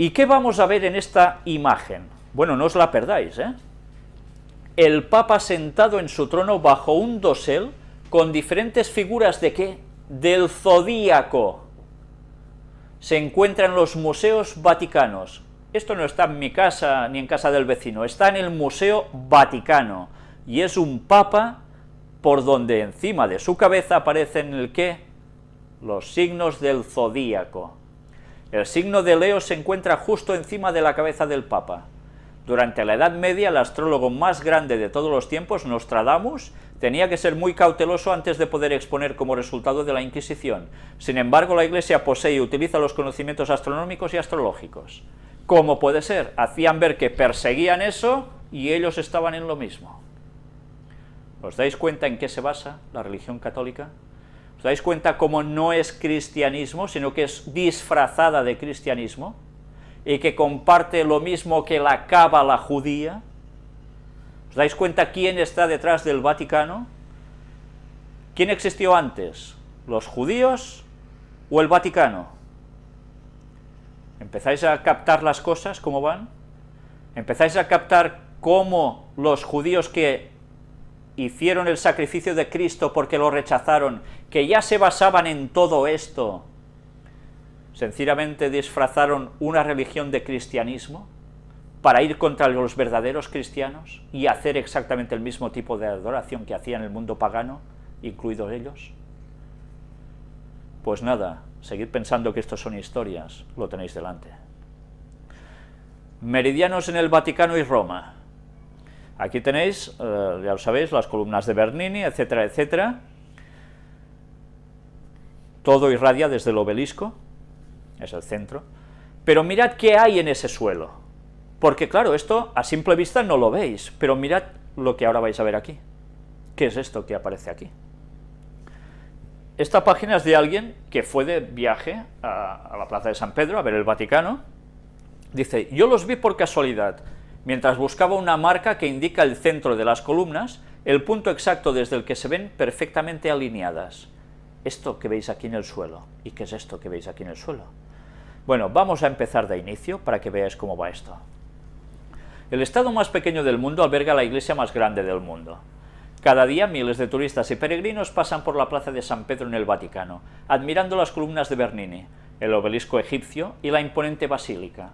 ¿Y qué vamos a ver en esta imagen? Bueno, no os la perdáis, ¿eh? El Papa sentado en su trono bajo un dosel con diferentes figuras de qué? Del zodíaco. Se encuentra en los museos vaticanos. Esto no está en mi casa ni en casa del vecino, está en el Museo Vaticano, y es un papa por donde encima de su cabeza aparecen el qué? Los signos del zodíaco. El signo de Leo se encuentra justo encima de la cabeza del papa. Durante la Edad Media, el astrólogo más grande de todos los tiempos, Nostradamus, tenía que ser muy cauteloso antes de poder exponer como resultado de la Inquisición. Sin embargo, la Iglesia posee y utiliza los conocimientos astronómicos y astrológicos. ¿Cómo puede ser? Hacían ver que perseguían eso y ellos estaban en lo mismo. ¿Os dais cuenta en qué se basa la religión católica? ¿Os dais cuenta cómo no es cristianismo, sino que es disfrazada de cristianismo? y que comparte lo mismo que la cábala judía. ¿Os dais cuenta quién está detrás del Vaticano? ¿Quién existió antes? ¿Los judíos o el Vaticano? ¿Empezáis a captar las cosas, cómo van? ¿Empezáis a captar cómo los judíos que hicieron el sacrificio de Cristo porque lo rechazaron, que ya se basaban en todo esto, sencillamente disfrazaron una religión de cristianismo para ir contra los verdaderos cristianos y hacer exactamente el mismo tipo de adoración que hacían el mundo pagano, incluidos ellos? Pues nada, seguid pensando que esto son historias, lo tenéis delante. Meridianos en el Vaticano y Roma. Aquí tenéis, eh, ya lo sabéis, las columnas de Bernini, etcétera, etcétera. Todo irradia desde el obelisco, es el centro, pero mirad qué hay en ese suelo, porque claro, esto a simple vista no lo veis, pero mirad lo que ahora vais a ver aquí. ¿Qué es esto que aparece aquí? Esta página es de alguien que fue de viaje a, a la plaza de San Pedro a ver el Vaticano, dice, yo los vi por casualidad, mientras buscaba una marca que indica el centro de las columnas, el punto exacto desde el que se ven perfectamente alineadas. Esto que veis aquí en el suelo, ¿y qué es esto que veis aquí en el suelo? Bueno, vamos a empezar de inicio para que veáis cómo va esto. El estado más pequeño del mundo alberga la iglesia más grande del mundo. Cada día miles de turistas y peregrinos pasan por la plaza de San Pedro en el Vaticano, admirando las columnas de Bernini, el obelisco egipcio y la imponente basílica.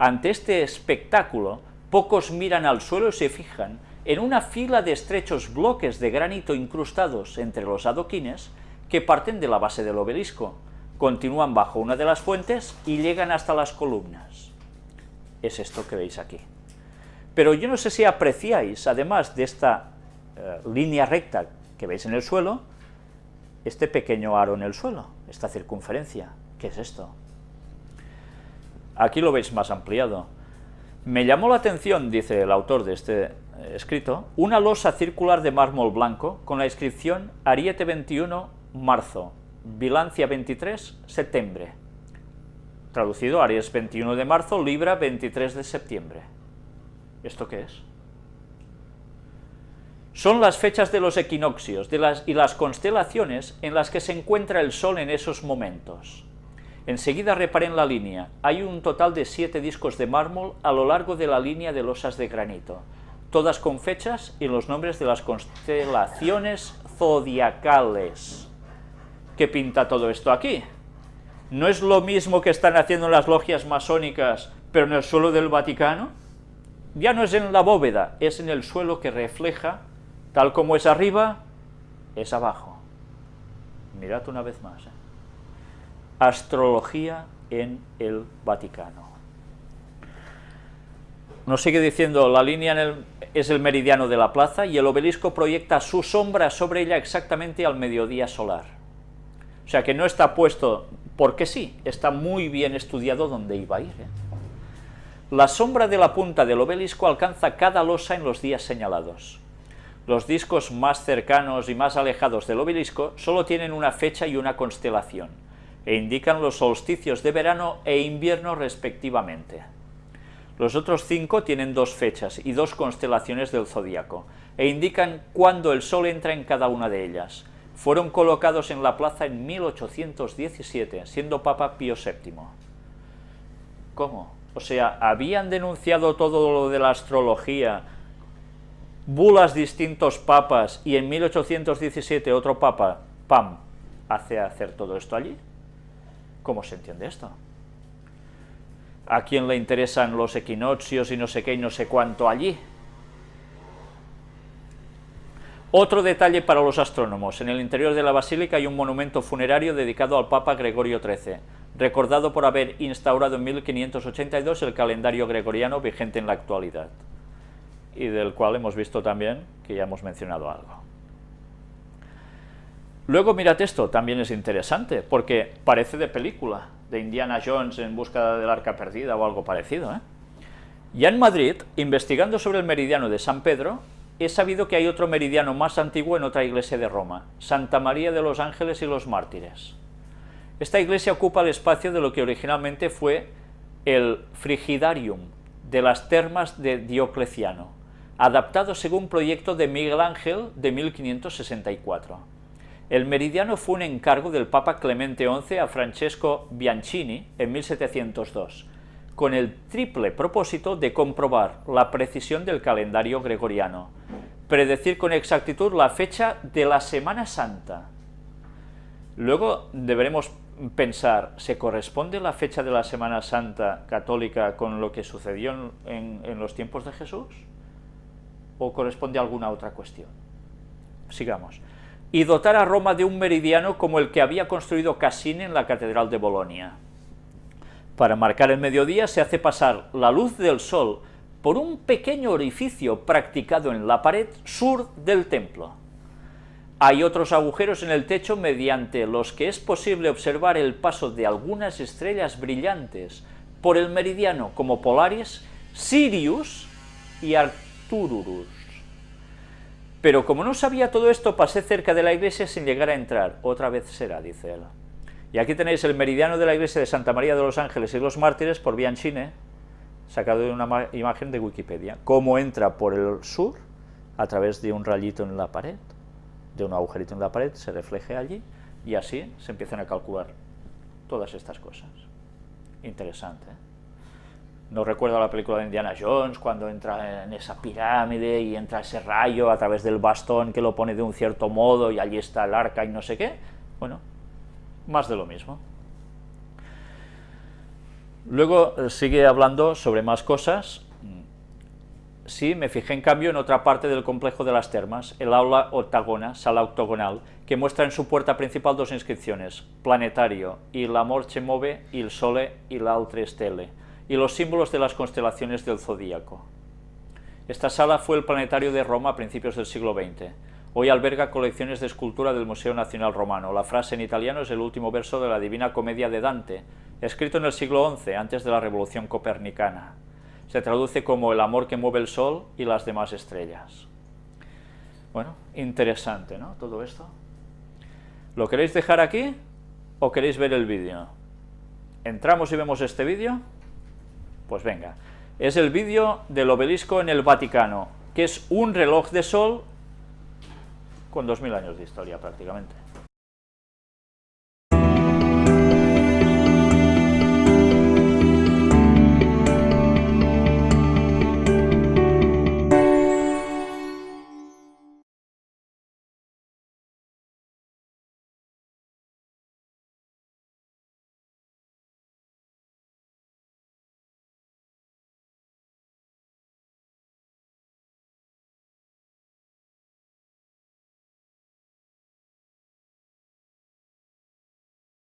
Ante este espectáculo, pocos miran al suelo y se fijan en una fila de estrechos bloques de granito incrustados entre los adoquines que parten de la base del obelisco, continúan bajo una de las fuentes y llegan hasta las columnas. Es esto que veis aquí. Pero yo no sé si apreciáis, además de esta eh, línea recta que veis en el suelo, este pequeño aro en el suelo, esta circunferencia. ¿Qué es esto? Aquí lo veis más ampliado. Me llamó la atención, dice el autor de este eh, escrito, una losa circular de mármol blanco con la inscripción Ariete 21, marzo, Bilancia 23, septiembre. Traducido, Aries 21 de marzo, Libra 23 de septiembre. ¿Esto qué es? Son las fechas de los equinoccios y las constelaciones en las que se encuentra el Sol en esos momentos. Enseguida reparen la línea, hay un total de siete discos de mármol a lo largo de la línea de losas de granito, todas con fechas y los nombres de las constelaciones zodiacales. ¿Qué pinta todo esto aquí? ¿No es lo mismo que están haciendo las logias masónicas, pero en el suelo del Vaticano? Ya no es en la bóveda, es en el suelo que refleja, tal como es arriba, es abajo. Mirad una vez más. ¿eh? Astrología en el Vaticano. Nos sigue diciendo, la línea es el meridiano de la plaza y el obelisco proyecta su sombra sobre ella exactamente al mediodía solar. O sea que no está puesto porque sí, está muy bien estudiado dónde iba a ir. ¿eh? La sombra de la punta del obelisco alcanza cada losa en los días señalados. Los discos más cercanos y más alejados del obelisco solo tienen una fecha y una constelación, e indican los solsticios de verano e invierno respectivamente. Los otros cinco tienen dos fechas y dos constelaciones del zodíaco, e indican cuándo el sol entra en cada una de ellas, fueron colocados en la plaza en 1817, siendo Papa Pío VII. ¿Cómo? O sea, habían denunciado todo lo de la astrología, bulas distintos papas, y en 1817 otro papa, pam, hace hacer todo esto allí. ¿Cómo se entiende esto? ¿A quién le interesan los equinoccios y no sé qué y no sé cuánto allí? Otro detalle para los astrónomos, en el interior de la basílica hay un monumento funerario dedicado al Papa Gregorio XIII, recordado por haber instaurado en 1582 el calendario gregoriano vigente en la actualidad, y del cual hemos visto también que ya hemos mencionado algo. Luego mirad esto, también es interesante, porque parece de película, de Indiana Jones en busca del arca perdida o algo parecido. ¿eh? Ya en Madrid, investigando sobre el meridiano de San Pedro, he sabido que hay otro meridiano más antiguo en otra iglesia de Roma, Santa María de los Ángeles y los Mártires. Esta iglesia ocupa el espacio de lo que originalmente fue el frigidarium de las termas de Diocleciano, adaptado según proyecto de Miguel Ángel de 1564. El meridiano fue un encargo del Papa Clemente XI a Francesco Bianchini en 1702, con el triple propósito de comprobar la precisión del calendario gregoriano, predecir con exactitud la fecha de la Semana Santa. Luego deberemos pensar, ¿se corresponde la fecha de la Semana Santa católica con lo que sucedió en, en los tiempos de Jesús? ¿O corresponde a alguna otra cuestión? Sigamos y dotar a Roma de un meridiano como el que había construido Cassini en la Catedral de Bolonia. Para marcar el mediodía se hace pasar la luz del sol por un pequeño orificio practicado en la pared sur del templo. Hay otros agujeros en el techo mediante los que es posible observar el paso de algunas estrellas brillantes por el meridiano como Polaris, Sirius y Arcturus. Pero como no sabía todo esto, pasé cerca de la iglesia sin llegar a entrar. Otra vez será, dice él. Y aquí tenéis el meridiano de la iglesia de Santa María de los Ángeles y los Mártires por Bianchine, sacado de una imagen de Wikipedia. Cómo entra por el sur, a través de un rayito en la pared, de un agujerito en la pared, se refleje allí, y así se empiezan a calcular todas estas cosas. Interesante, ¿eh? No recuerdo la película de Indiana Jones, cuando entra en esa pirámide y entra ese rayo a través del bastón que lo pone de un cierto modo y allí está el arca y no sé qué. Bueno, más de lo mismo. Luego eh, sigue hablando sobre más cosas. Sí, me fijé en cambio en otra parte del complejo de las termas, el aula octagona, sala octogonal, que muestra en su puerta principal dos inscripciones, planetario, il amor ce move, il sole y l'altre stelle, y los símbolos de las constelaciones del zodíaco. Esta sala fue el planetario de Roma a principios del siglo XX. Hoy alberga colecciones de escultura del Museo Nacional Romano. La frase en italiano es el último verso de la Divina Comedia de Dante, escrito en el siglo XI, antes de la Revolución Copernicana. Se traduce como el amor que mueve el sol y las demás estrellas. Bueno, interesante, ¿no? Todo esto. ¿Lo queréis dejar aquí o queréis ver el vídeo? ¿Entramos y vemos este vídeo? Pues venga, es el vídeo del obelisco en el Vaticano, que es un reloj de sol con 2.000 años de historia prácticamente.